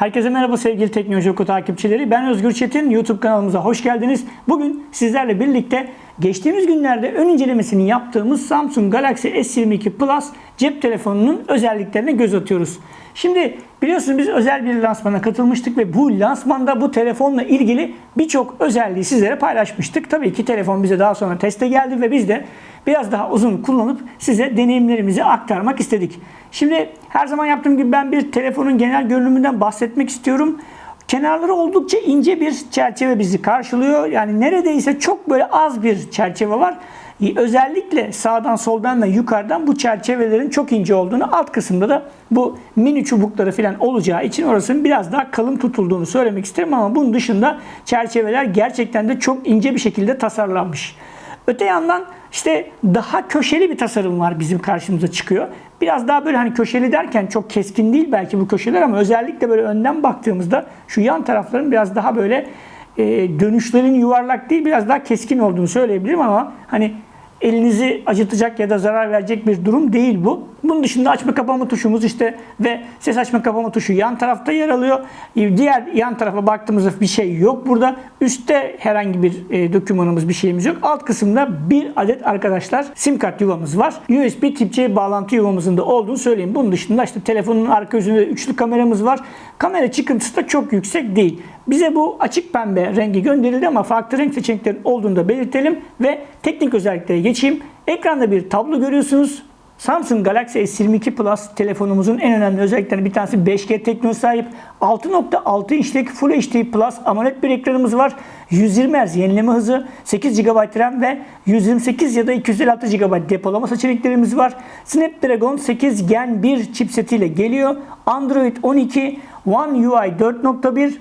Herkese merhaba sevgili Teknoloji Oku takipçileri. Ben Özgür Çetin. YouTube kanalımıza hoş geldiniz. Bugün sizlerle birlikte geçtiğimiz günlerde ön incelemesini yaptığımız Samsung Galaxy S22 Plus cep telefonunun özelliklerine göz atıyoruz. Şimdi biliyorsunuz biz özel bir lansmana katılmıştık ve bu lansmanda bu telefonla ilgili birçok özelliği sizlere paylaşmıştık. Tabii ki telefon bize daha sonra teste geldi ve biz de biraz daha uzun kullanıp size deneyimlerimizi aktarmak istedik. Şimdi her zaman yaptığım gibi ben bir telefonun genel görünümünden bahsetmek istiyorum. Kenarları oldukça ince bir çerçeve bizi karşılıyor. Yani neredeyse çok böyle az bir çerçeve var. Özellikle sağdan soldan ve yukarıdan bu çerçevelerin çok ince olduğunu alt kısımda da bu mini çubukları falan olacağı için orasının biraz daha kalın tutulduğunu söylemek isterim ama bunun dışında çerçeveler gerçekten de çok ince bir şekilde tasarlanmış. Öte yandan işte daha köşeli bir tasarım var bizim karşımıza çıkıyor. Biraz daha böyle hani köşeli derken çok keskin değil belki bu köşeler ama özellikle böyle önden baktığımızda şu yan tarafların biraz daha böyle e, dönüşlerin yuvarlak değil biraz daha keskin olduğunu söyleyebilirim ama hani elinizi acıtacak ya da zarar verecek bir durum değil bu. Bunun dışında açma kapama tuşumuz işte ve ses açma kapama tuşu yan tarafta yer alıyor. Diğer yan tarafa baktığımızda bir şey yok burada. Üstte herhangi bir e, dokümanımız bir şeyimiz yok. Alt kısımda bir adet arkadaşlar sim kart yuvamız var. USB tip C bağlantı yuvamızın da olduğunu söyleyeyim. Bunun dışında işte telefonun arka yüzünde üçlü kameramız var. Kamera çıkıntısı da çok yüksek değil. Bize bu açık pembe rengi gönderildi ama farklı renk seçeneklerin olduğunu da belirtelim ve teknik özelliklere geçeyim. Ekranda bir tablo görüyorsunuz. Samsung Galaxy S22 Plus telefonumuzun en önemli özelliklerinden bir tanesi 5G teknolojisi sahip. 6.6 inçlik Full HD Plus AMOLED bir ekranımız var. 120 Hz yenileme hızı, 8 GB RAM ve 128 ya da 256 GB depolama seçeneklerimiz var. Snapdragon 8 Gen 1 chipsetiyle geliyor. Android 12, One UI 4.1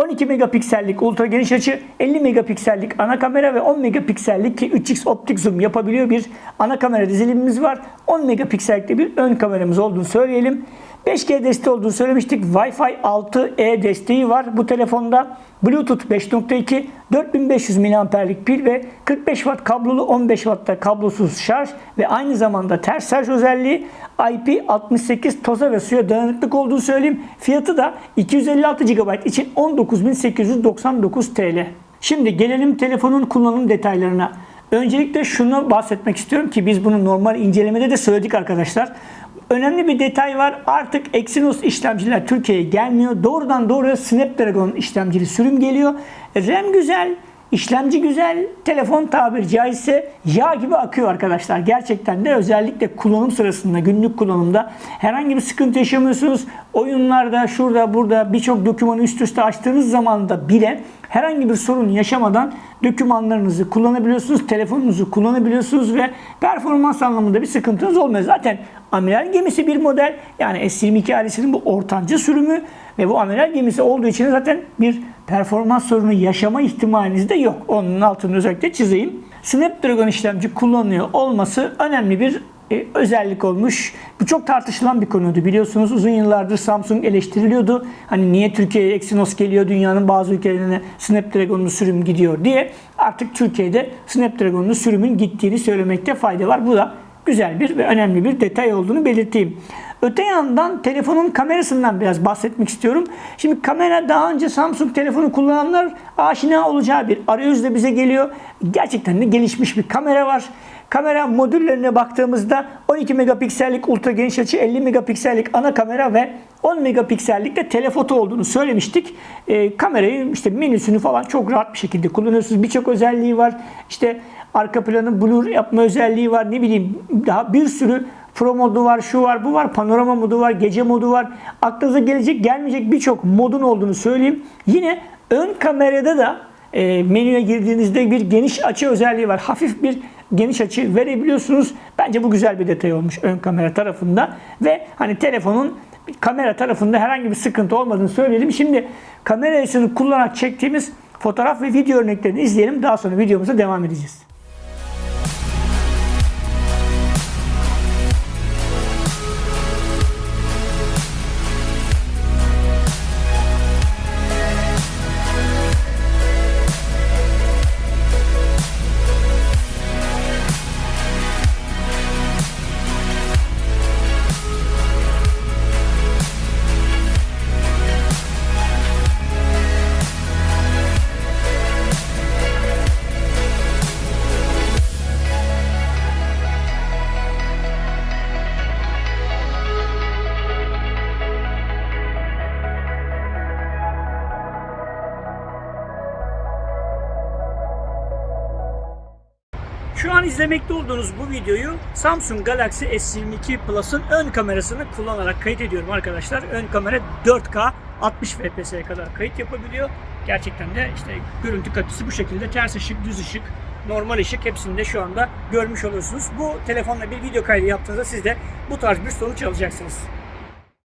12 megapiksellik ultra geniş açı, 50 megapiksellik ana kamera ve 10 megapiksellik ki 3x optik zoom yapabiliyor bir ana kamera dizilimimiz var. 10 megapiksellikte bir ön kameramız olduğunu söyleyelim. 5G desteği olduğunu söylemiştik. Wi-Fi 6E desteği var bu telefonda. Bluetooth 5.2, 4500 mAh'lik pil ve 45 Watt kablolu 15 Watt'ta kablosuz şarj ve aynı zamanda ters şarj özelliği IP68 toza ve suya dayanıklık olduğunu söyleyeyim. Fiyatı da 256 GB için 19.899 TL. Şimdi gelelim telefonun kullanım detaylarına. Öncelikle şunu bahsetmek istiyorum ki biz bunu normal incelemede de söyledik arkadaşlar. Önemli bir detay var. Artık Exynos işlemciler Türkiye'ye gelmiyor. Doğrudan doğruya Snapdragon işlemcili sürüm geliyor. RAM güzel, işlemci güzel, telefon tabiri caizse yağ gibi akıyor arkadaşlar. Gerçekten de özellikle kullanım sırasında, günlük kullanımda herhangi bir sıkıntı yaşamıyorsunuz. Oyunlarda, şurada, burada birçok dokümanı üst üste açtığınız zaman da bile herhangi bir sorun yaşamadan dokümanlarınızı kullanabiliyorsunuz, telefonunuzu kullanabiliyorsunuz ve performans anlamında bir sıkıntınız olmuyor. Zaten amiral gemisi bir model yani S22 ailesinin bu ortanca sürümü ve bu amiral gemisi olduğu için zaten bir performans sorunu yaşama ihtimaliniz de yok. Onun altını özellikle çizeyim. Snapdragon işlemci kullanıyor olması önemli bir e, özellik olmuş. Bu çok tartışılan bir konuydu. Biliyorsunuz uzun yıllardır Samsung eleştiriliyordu. Hani niye Türkiye'ye Exynos geliyor, dünyanın bazı ülkelerine Snapdragon'lu sürüm gidiyor diye. Artık Türkiye'de Snapdragon'lu sürümün gittiğini söylemekte fayda var. Bu da güzel bir ve önemli bir detay olduğunu belirteyim. Öte yandan telefonun kamerasından biraz bahsetmek istiyorum. Şimdi kamera daha önce Samsung telefonu kullananlar aşina olacağı bir arayüzle bize geliyor. Gerçekten de gelişmiş bir kamera var. Kamera modüllerine baktığımızda 12 megapiksellik ultra geniş açı, 50 megapiksellik ana kamera ve 10 megapiksellik de telefoto olduğunu söylemiştik. E, kamerayı işte menüsünü falan çok rahat bir şekilde kullanıyorsunuz. Birçok özelliği var. İşte arka planın blur yapma özelliği var. Ne bileyim daha bir sürü Pro modu var, şu var, bu var, panorama modu var, gece modu var. Aklınıza gelecek, gelmeyecek birçok modun olduğunu söyleyeyim. Yine ön kamerada da e, menüye girdiğinizde bir geniş açı özelliği var. Hafif bir geniş açı verebiliyorsunuz. Bence bu güzel bir detay olmuş ön kamera tarafında. Ve hani telefonun kamera tarafında herhangi bir sıkıntı olmadığını söyleyelim. Şimdi kamerasını kullanarak çektiğimiz fotoğraf ve video örneklerini izleyelim. Daha sonra videomuza devam edeceğiz. İzlemekte olduğunuz bu videoyu Samsung Galaxy S22 Plus'ın ön kamerasını kullanarak kayıt ediyorum arkadaşlar. Ön kamera 4K 60 FPS'ye kadar kayıt yapabiliyor. Gerçekten de işte görüntü kalitesi bu şekilde ters ışık, düz ışık, normal ışık hepsini de şu anda görmüş oluyorsunuz. Bu telefonla bir video kaydı yaptığınızda siz de bu tarz bir sonuç alacaksınız.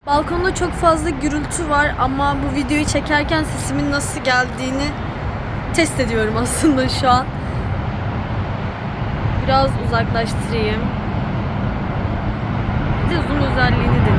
Balkonda çok fazla gürültü var ama bu videoyu çekerken sesimin nasıl geldiğini test ediyorum aslında şu an. Biraz uzaklaştırayım. Bir de zoom özelliğini deneyelim.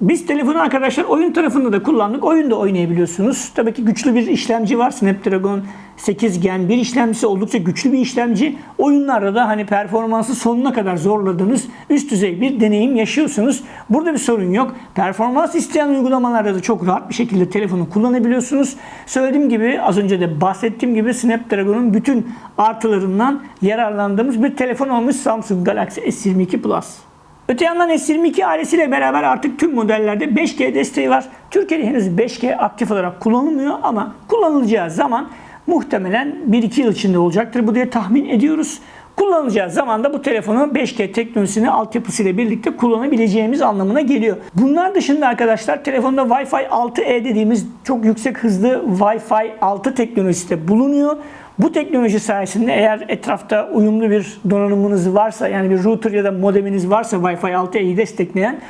Biz telefonu arkadaşlar oyun tarafında da kullandık. Oyunda oynayabiliyorsunuz. Tabii ki güçlü bir işlemci var. Snapdragon 8 Gen bir işlemcisi oldukça güçlü bir işlemci. Oyunlarda da hani performansı sonuna kadar zorladığınız üst düzey bir deneyim yaşıyorsunuz. Burada bir sorun yok. Performans isteyen uygulamalarda da çok rahat bir şekilde telefonu kullanabiliyorsunuz. Söylediğim gibi az önce de bahsettiğim gibi Snapdragon'un bütün artılarından yararlandığımız bir telefon olmuş Samsung Galaxy S22 Plus. Öte yandan S22 ailesiyle beraber artık tüm modellerde 5G desteği var. Türkiye'de henüz 5G aktif olarak kullanılmıyor ama kullanılacağı zaman muhtemelen 1-2 yıl içinde olacaktır. Bu diye tahmin ediyoruz. Kullanılacağı zaman da bu telefonu 5G teknolojisini altyapısıyla birlikte kullanabileceğimiz anlamına geliyor. Bunlar dışında arkadaşlar telefonda Wi-Fi 6E dediğimiz çok yüksek hızlı Wi-Fi 6 teknolojisi de bulunuyor. Bu teknoloji sayesinde eğer etrafta uyumlu bir donanımınız varsa yani bir router ya da modeminiz varsa Wi-Fi 6E'yi destekleyen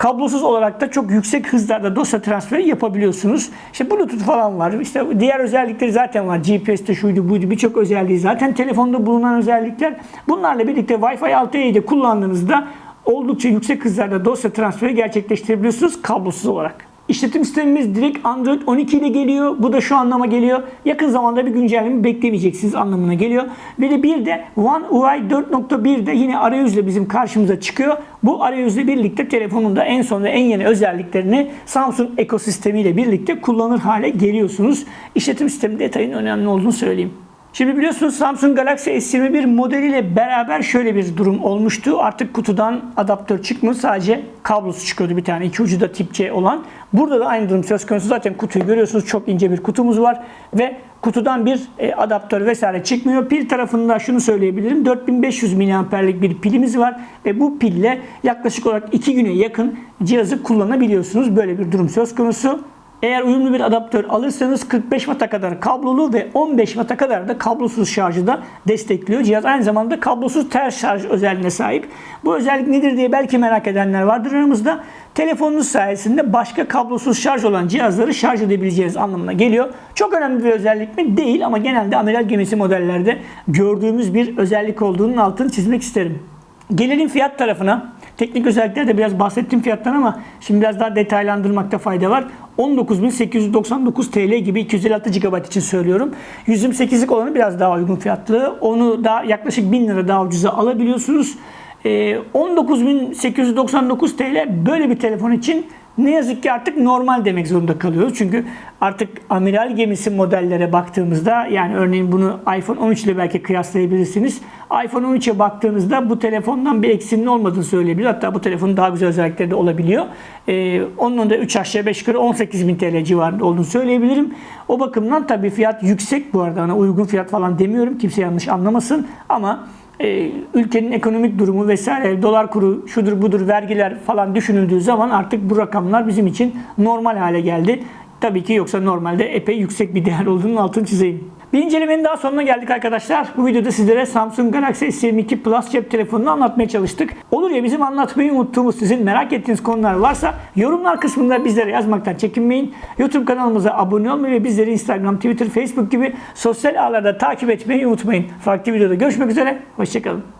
kablosuz olarak da çok yüksek hızlarda dosya transferi yapabiliyorsunuz. İşte Bluetooth falan var. İşte diğer özellikleri zaten var. GPS'te şuydu buydu birçok özelliği zaten telefonda bulunan özellikler. Bunlarla birlikte Wi-Fi 6E'yi de kullandığınızda oldukça yüksek hızlarda dosya transferi gerçekleştirebiliyorsunuz kablosuz olarak. İşletim sistemimiz direkt Android 12 ile geliyor. Bu da şu anlama geliyor. Yakın zamanda bir güncelleme beklemeyeceksiniz anlamına geliyor. Ve de bir de One UI 4.1 de yine arayüzle bizim karşımıza çıkıyor. Bu arayüzle birlikte telefonun da en son ve en yeni özelliklerini Samsung ekosistemiyle birlikte kullanır hale geliyorsunuz. İşletim sistemi detayının önemli olduğunu söyleyeyim. Şimdi biliyorsunuz Samsung Galaxy S21 modeliyle beraber şöyle bir durum olmuştu. Artık kutudan adaptör çıkmıyor. Sadece kablosu çıkıyordu bir tane. iki ucu da tip C olan. Burada da aynı durum söz konusu. Zaten kutuyu görüyorsunuz. Çok ince bir kutumuz var. Ve kutudan bir e, adaptör vesaire çıkmıyor. Pil tarafında şunu söyleyebilirim. 4500 mAh'lik bir pilimiz var. Ve bu pille yaklaşık olarak 2 güne yakın cihazı kullanabiliyorsunuz. Böyle bir durum söz konusu. Eğer uyumlu bir adaptör alırsanız 45 Watt'a kadar kablolu ve 15 Watt'a kadar da kablosuz şarjı da destekliyor. Cihaz aynı zamanda kablosuz ters şarj özelliğine sahip. Bu özellik nedir diye belki merak edenler vardır aramızda. Telefonunuz sayesinde başka kablosuz şarj olan cihazları şarj edebileceğiniz anlamına geliyor. Çok önemli bir özellik mi? Değil ama genelde amiral gemisi modellerde gördüğümüz bir özellik olduğunun altını çizmek isterim. Gelelim fiyat tarafına. Teknik özelliklerde biraz bahsettim fiyattan ama şimdi biraz daha detaylandırmakta fayda var. 19.899 TL gibi 256 GB için söylüyorum. 128'lik olanı biraz daha uygun fiyatlı. Onu da yaklaşık 1000 lira daha ucuza alabiliyorsunuz. 19.899 TL böyle bir telefon için ne yazık ki artık normal demek zorunda kalıyoruz. Çünkü artık amiral gemisi modellere baktığımızda yani örneğin bunu iPhone 13 ile belki kıyaslayabilirsiniz. iPhone 13'e baktığınızda bu telefondan bir eksinin olmadığını söyleyebilir. Hatta bu telefonun daha güzel özellikleri de olabiliyor. Ee, onun da 3 aşağı 5 yukarı 18 bin TL civarında olduğunu söyleyebilirim. O bakımdan tabii fiyat yüksek bu arada. Hani uygun fiyat falan demiyorum. Kimse yanlış anlamasın. Ama e, ülkenin ekonomik durumu vesaire, dolar kuru, şudur budur, vergiler falan düşünüldüğü zaman artık bu rakamlar bizim için normal hale geldi. Tabii ki yoksa normalde epey yüksek bir değer olduğunun altını çizeyim. Bir incelemenin daha sonuna geldik arkadaşlar. Bu videoda sizlere Samsung Galaxy S22 Plus cep telefonunu anlatmaya çalıştık. Olur ya bizim anlatmayı unuttuğumuz sizin merak ettiğiniz konular varsa yorumlar kısmında bizlere yazmaktan çekinmeyin. YouTube kanalımıza abone olmayı ve bizleri Instagram, Twitter, Facebook gibi sosyal ağlarda takip etmeyi unutmayın. Farklı videoda görüşmek üzere. Hoşçakalın.